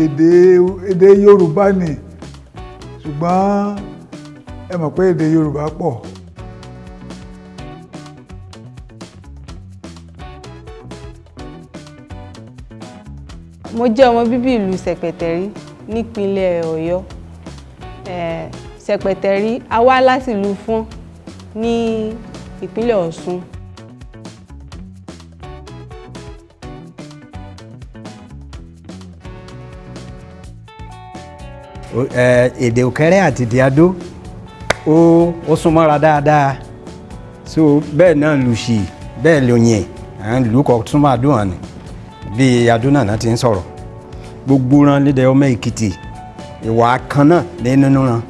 èdè èdè Yorùbá ni ṣùgbọ́n ẹ mọ̀ pé èdè Yorùbá pọ̀. mo jẹ́ ọmọ bíbí ìlú Ṣẹ̀pẹ̀tẹ̀rí nípínlẹ̀ Ọ̀yọ́ Ṣẹ̀pẹ̀tẹ̀rí a wá láti ìlú Fọ́n ní ìpínlẹ̀ Ọ̀ṣun. Èdè òkèèrè àti ti adó ó ó súnmọ́ra dáadáa. So bẹ́ẹ̀ náà lù sí bẹ́ẹ̀ yẹn àwọn ìlú kan súnmọ́ adó hàn ní bí adó náà ti ń sọ̀rọ̀. Gbogbo ran lédè ọmọ èkìtì ìwà kan náà nínú ran